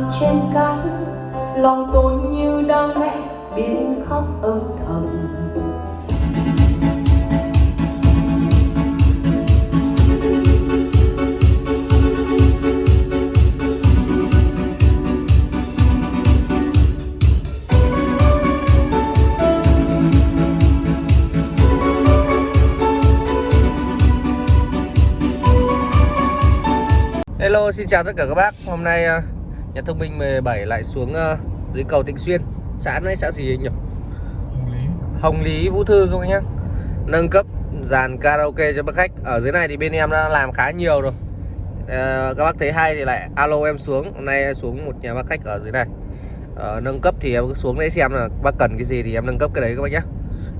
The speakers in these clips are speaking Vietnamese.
mình trên cát. Lòng tôi như đang nghe biến khóc âm thầm. Hello, xin chào tất cả các bác. Hôm nay à, nhà thông minh 17 lại xuống uh, dưới cầu Tịnh Xuyên. Xã này xã gì anh nhỉ? Hồng Lý. Hồng Lý Vũ Thư bác nhá? Nâng cấp dàn karaoke cho bác khách. Ở dưới này thì bên em đã làm khá nhiều rồi. Uh, Các bác thấy hay thì lại alo em xuống. Hôm nay xuống một nhà bác khách ở dưới này. Uh, Nâng cấp thì em cứ xuống đấy xem là bác cần cái gì thì em nâng cấp cái đấy các bác nhá.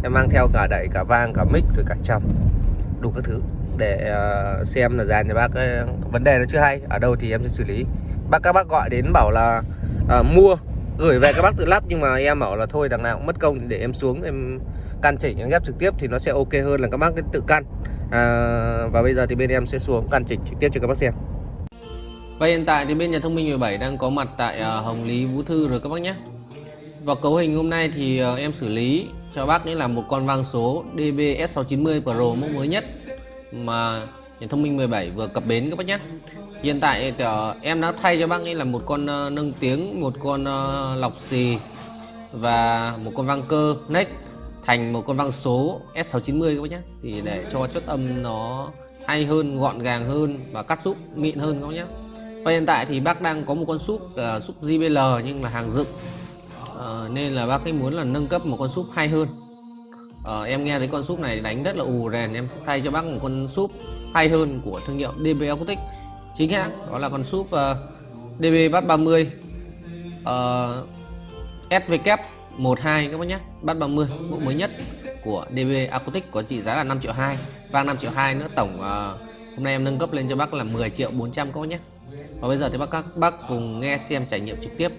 Em mang theo cả đẩy, cả vang, cả mic, rồi cả trầm Đủ các thứ để xem là dàn nhà bác vấn đề nó chưa hay. Ở đâu thì em sẽ xử lý bác các bác gọi đến bảo là à, mua gửi về các bác tự lắp nhưng mà em bảo là thôi đằng nào cũng mất công để em xuống em căn chỉnh em ghép trực tiếp thì nó sẽ ok hơn là các bác tự căn. À, và bây giờ thì bên em sẽ xuống căn chỉnh trực tiếp cho các bác xem. Và hiện tại thì bên nhà thông minh 17 đang có mặt tại ờ, Hồng Lý Vũ Thư rồi các bác nhé. Và cấu hình hôm nay thì ờ, em xử lý cho bác nghĩa là một con vang số DBS690 Pro mẫu mới nhất mà thông minh 17 vừa cập bến các bác nhé Hiện tại uh, em đã thay cho bác ấy là một con uh, nâng tiếng, một con uh, lọc xì và một con vang cơ neck thành một con vang số S690 các bác nhé thì để cho chất âm nó hay hơn, gọn gàng hơn và cắt súp mịn hơn các bác nhé và hiện tại thì bác đang có một con súp uh, súp JBL nhưng là hàng dựng. Uh, nên là bác ấy muốn là nâng cấp một con súp hay hơn. Uh, em nghe thấy con súp này đánh rất là ù rèn em sẽ thay cho bác một con súp hay hơn của thương hiệu DB Acoustic chính hãng đó là con súp uh, DB Bass 30 uh, SVK 12 các bác nhé. Bass 30 mẫu mới nhất của DB Acoustic có trị giá là 5 triệu 2 vang 5 triệu 2 nữa tổng uh, hôm nay em nâng cấp lên cho bác là 10 triệu 400 các bác nhé. Và bây giờ thì bác các bác cùng nghe xem trải nghiệm trực tiếp.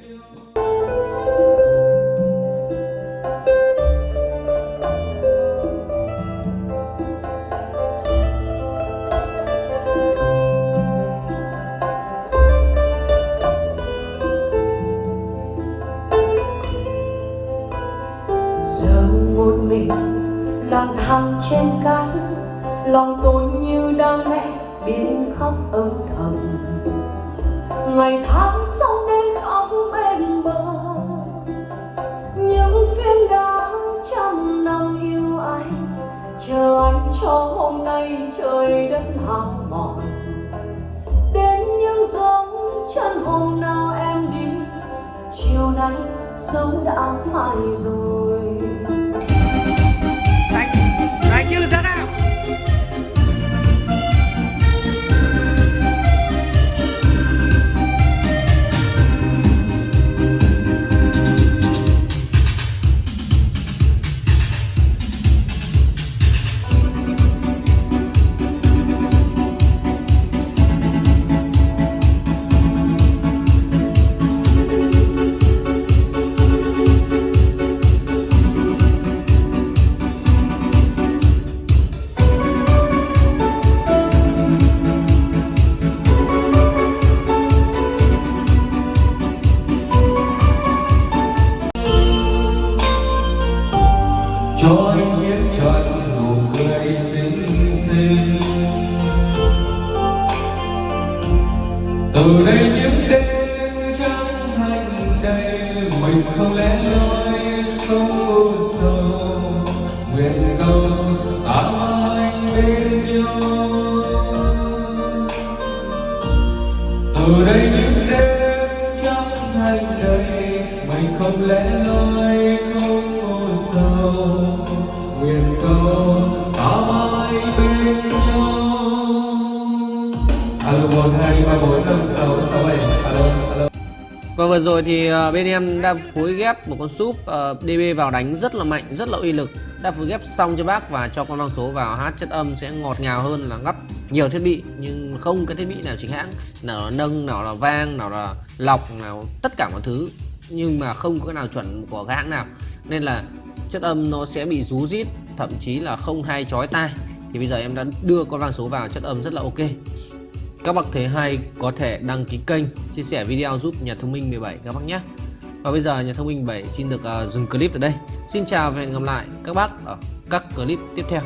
Lang thang trên cát, lòng tôi như đang mẹ biến khóc âm thầm. Ngày tháng sông đến khóc bên bờ, những phiên đá trăm năm yêu anh, chờ anh cho hôm nay trời đất hàng mòn. Đến những dấu chân hôm nào em đi, chiều nay dấu đã phai rồi. Cho anh diễn trọn nụ cười xinh xinh. Từ đây những đêm trắng thành đây mình không lẽ loi không u sầu. Nguyện cầu ta anh bên nhau. Từ đây những đêm trắng thành đây mình không lẽ loi nguyện cầu ta mãi bên nhau alo một hai ba bốn năm sáu sáu bảy. Alo alo. Và vừa rồi thì à, bên em đã phối ghép một con súp à, uh, DB vào đánh rất là mạnh, rất là uy lực. Đã phối ghép xong cho bác và cho con năng số vào hát chất âm sẽ ngọt ngào hơn là gấp nhiều thiết bị. Nhưng không cái thiết bị nào chính hãng Nào là nâng, nào là vang, nào là lọc, nào tất cả mọi thứ. Nhưng mà không có cái nào chuẩn của cái hãng nào. Nên là chất âm nó sẽ bị rú rít Thậm chí là không hay chói tai. Thì bây giờ em đã đưa con vang số vào chất âm rất là ok. Các bác thấy hay có thể đăng ký kênh chia sẻ video giúp nhà thông minh 17 các bác nhé. Và bây giờ nhà thông minh 7 xin được uh, dừng clip tại đây. Xin chào và hẹn gặp lại các bác ở các clip tiếp theo.